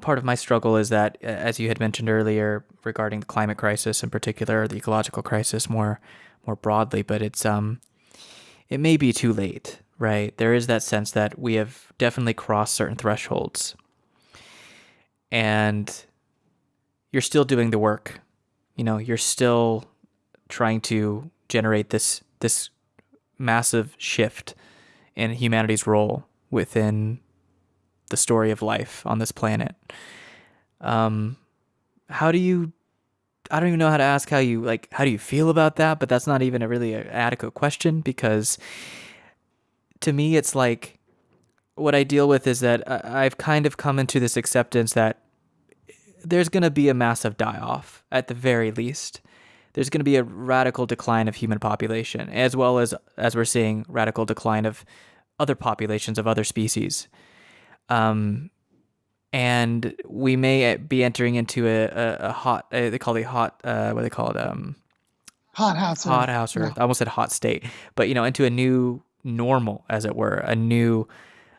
part of my struggle is that, as you had mentioned earlier, regarding the climate crisis in particular, the ecological crisis more more broadly, but it's um, it may be too late, right? There is that sense that we have definitely crossed certain thresholds, and you're still doing the work. You know, you're still trying to generate this this massive shift in humanity's role within the story of life on this planet. Um, how do you? I don't even know how to ask how you like. How do you feel about that? But that's not even a really adequate question because to me, it's like what I deal with is that I've kind of come into this acceptance that there's going to be a massive die off at the very least. There's going to be a radical decline of human population, as well as as we're seeing radical decline of other populations of other species. Um, and we may be entering into a, a, a hot, uh, they call it hot, uh, what do they call it? Um, hot house. Hot house, or yeah. I almost said hot state, but you know, into a new normal, as it were, a new,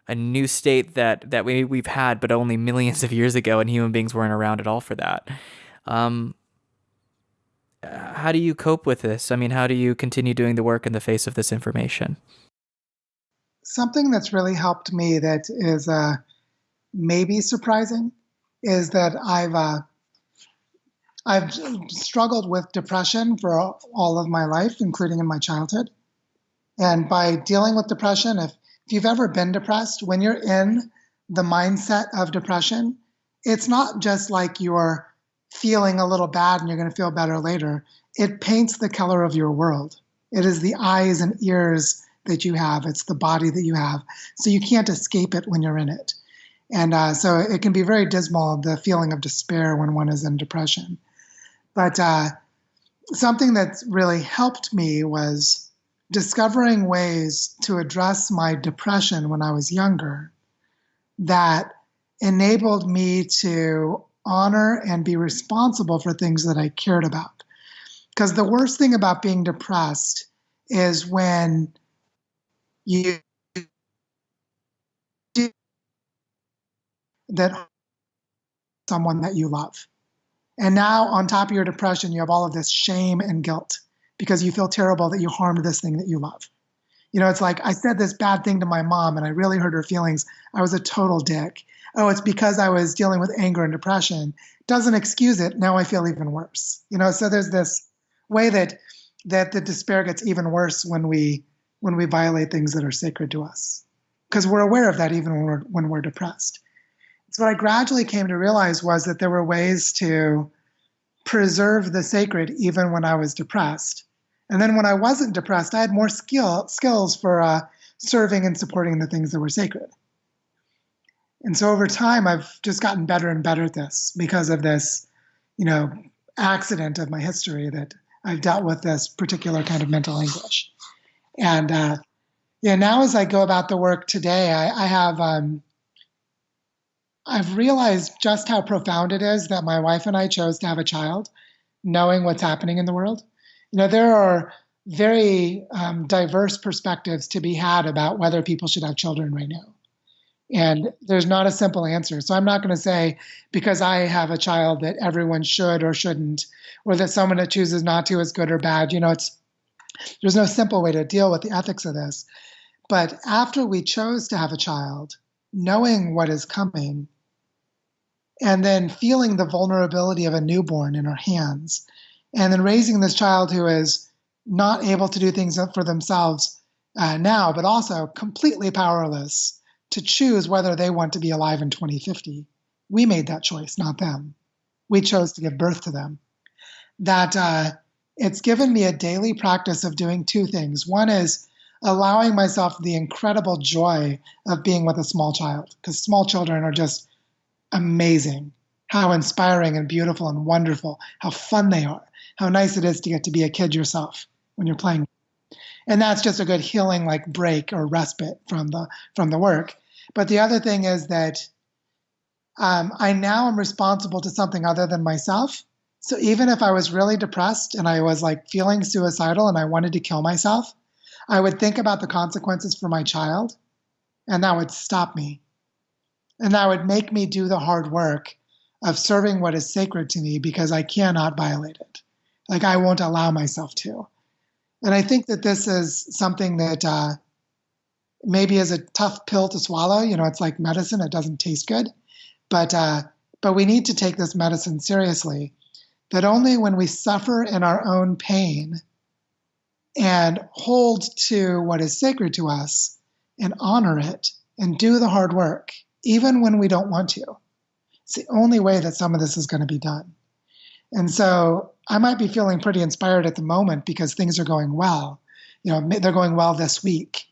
a new state that that we we've had, but only millions of years ago, and human beings weren't around at all for that. Um, how do you cope with this? I mean, how do you continue doing the work in the face of this information? Something that's really helped me that is uh, maybe surprising is that I've uh, I've struggled with depression for all of my life, including in my childhood. And by dealing with depression, if, if you've ever been depressed, when you're in the mindset of depression, it's not just like you're feeling a little bad and you're going to feel better later. It paints the color of your world. It is the eyes and ears that you have, it's the body that you have. So you can't escape it when you're in it. And uh, so it can be very dismal, the feeling of despair when one is in depression. But uh, something that's really helped me was discovering ways to address my depression when I was younger that enabled me to honor and be responsible for things that I cared about. Because the worst thing about being depressed is when you do that someone that you love. And now, on top of your depression, you have all of this shame and guilt because you feel terrible that you harmed this thing that you love. You know, it's like I said this bad thing to my mom and I really hurt her feelings. I was a total dick. Oh, it's because I was dealing with anger and depression. Doesn't excuse it. Now I feel even worse. You know, so there's this way that that the despair gets even worse when we when we violate things that are sacred to us because we're aware of that even when we're, when we're depressed. So, what I gradually came to realize was that there were ways to preserve the sacred even when I was depressed. And then when I wasn't depressed, I had more skill, skills for uh, serving and supporting the things that were sacred. And so over time, I've just gotten better and better at this because of this, you know, accident of my history that I've dealt with this particular kind of mental anguish. And uh, yeah, now as I go about the work today, I, I have um, I've realized just how profound it is that my wife and I chose to have a child, knowing what's happening in the world. You know, there are very um, diverse perspectives to be had about whether people should have children right now. And there's not a simple answer. So I'm not going to say because I have a child that everyone should or shouldn't, or that someone that chooses not to is good or bad. You know, it's there's no simple way to deal with the ethics of this. But after we chose to have a child, knowing what is coming, and then feeling the vulnerability of a newborn in our hands, and then raising this child who is not able to do things for themselves uh, now, but also completely powerless to choose whether they want to be alive in 2050. We made that choice, not them. We chose to give birth to them. That uh, it's given me a daily practice of doing two things. One is allowing myself the incredible joy of being with a small child, because small children are just amazing. How inspiring and beautiful and wonderful, how fun they are, how nice it is to get to be a kid yourself when you're playing. And that's just a good healing like break or respite from the from the work. But the other thing is that um, I now am responsible to something other than myself. So even if I was really depressed and I was like feeling suicidal and I wanted to kill myself, I would think about the consequences for my child and that would stop me. And that would make me do the hard work of serving what is sacred to me because I cannot violate it. Like I won't allow myself to. And I think that this is something that uh, maybe is a tough pill to swallow. You know, it's like medicine; it doesn't taste good, but uh, but we need to take this medicine seriously. That only when we suffer in our own pain and hold to what is sacred to us and honor it and do the hard work, even when we don't want to. It's the only way that some of this is going to be done. And so I might be feeling pretty inspired at the moment because things are going well. You know, they're going well this week,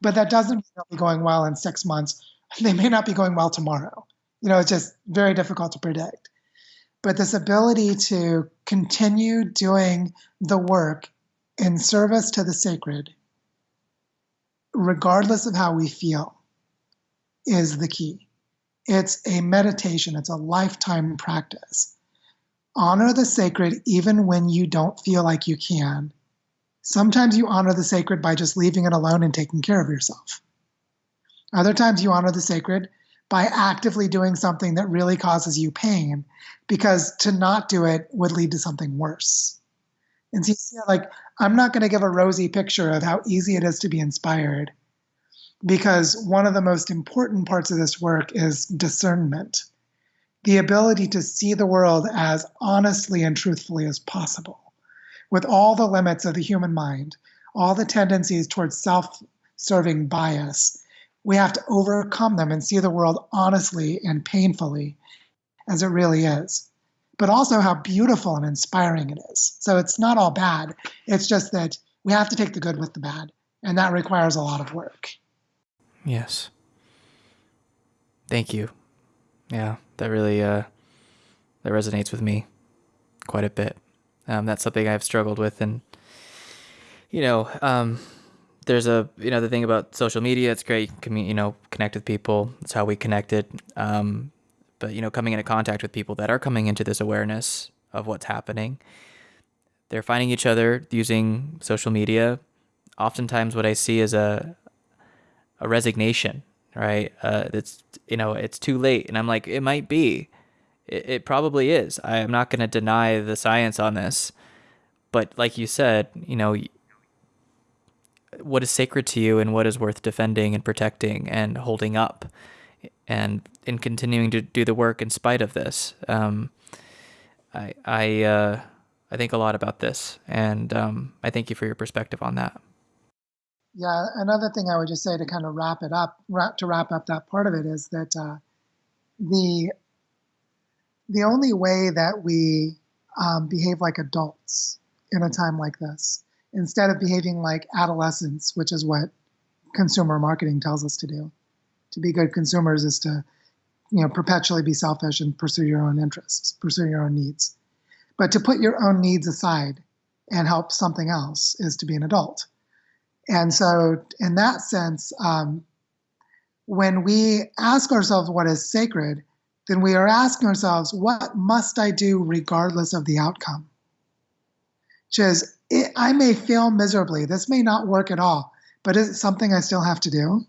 but that doesn't mean they'll be going well in six months. They may not be going well tomorrow. You know, it's just very difficult to predict. But this ability to continue doing the work in service to the sacred, regardless of how we feel, is the key. It's a meditation, it's a lifetime practice. Honor the sacred even when you don't feel like you can. Sometimes you honor the sacred by just leaving it alone and taking care of yourself. Other times you honor the sacred by actively doing something that really causes you pain because to not do it would lead to something worse. And so, like, I'm not going to give a rosy picture of how easy it is to be inspired because one of the most important parts of this work is discernment the ability to see the world as honestly and truthfully as possible, with all the limits of the human mind, all the tendencies towards self serving bias. We have to overcome them and see the world honestly and painfully as it really is, but also how beautiful and inspiring it is. So it's not all bad. It's just that we have to take the good with the bad, and that requires a lot of work. Yes. Thank you. Yeah that really uh, that resonates with me quite a bit. Um, that's something I've struggled with, and you know, um, there's a you know the thing about social media. It's great, you can you know connect with people. It's how we connected. Um, but you know, coming into contact with people that are coming into this awareness of what's happening, they're finding each other using social media. Oftentimes, what I see is a a resignation right? Uh, it's you know it's too late, and I'm like, it might be, it, it probably is. I am not going to deny the science on this, but like you said, you know, what is sacred to you and what is worth defending and protecting and holding up, and in continuing to do the work in spite of this. Um, I I uh, I think a lot about this, and um, I thank you for your perspective on that. Yeah, another thing I would just say to kind of wrap it up, wrap, to wrap up that part of it is that uh, the the only way that we um, behave like adults in a time like this, instead of behaving like adolescents, which is what consumer marketing tells us to do, to be good consumers is to you know perpetually be selfish and pursue your own interests, pursue your own needs. But to put your own needs aside and help something else is to be an adult. And so, in that sense, um, when we ask ourselves what is sacred, then we are asking ourselves, what must I do regardless of the outcome? Which is, it, I may fail miserably. This may not work at all, but is it something I still have to do?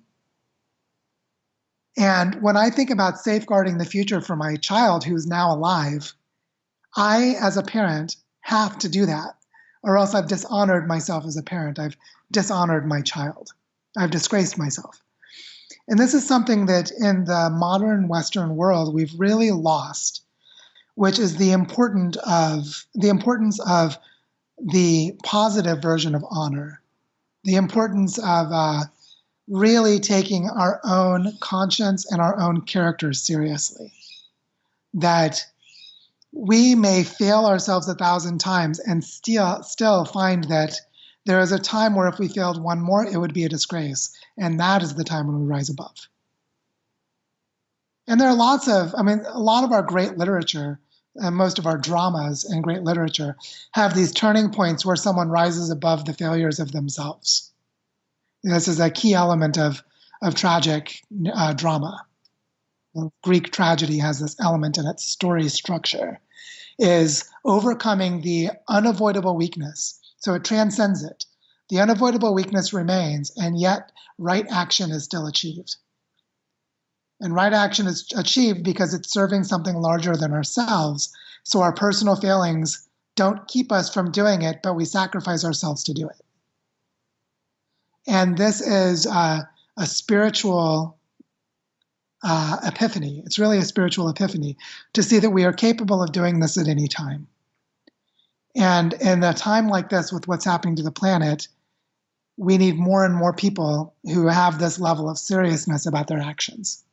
And when I think about safeguarding the future for my child who's now alive, I, as a parent, have to do that, or else I've dishonored myself as a parent. I've dishonored my child. I've disgraced myself. And this is something that in the modern Western world we've really lost, which is the important of the importance of the positive version of honor, the importance of uh, really taking our own conscience and our own character seriously. That we may fail ourselves a thousand times and still still find that there is a time where if we failed one more, it would be a disgrace. And that is the time when we rise above. And there are lots of, I mean, a lot of our great literature and most of our dramas and great literature have these turning points where someone rises above the failures of themselves. This is a key element of, of tragic uh, drama. Greek tragedy has this element in its story structure, is overcoming the unavoidable weakness so it transcends it. The unavoidable weakness remains, and yet right action is still achieved. And right action is achieved because it's serving something larger than ourselves. So our personal failings don't keep us from doing it, but we sacrifice ourselves to do it. And this is uh, a spiritual uh, epiphany. It's really a spiritual epiphany to see that we are capable of doing this at any time. And in a time like this, with what's happening to the planet, we need more and more people who have this level of seriousness about their actions.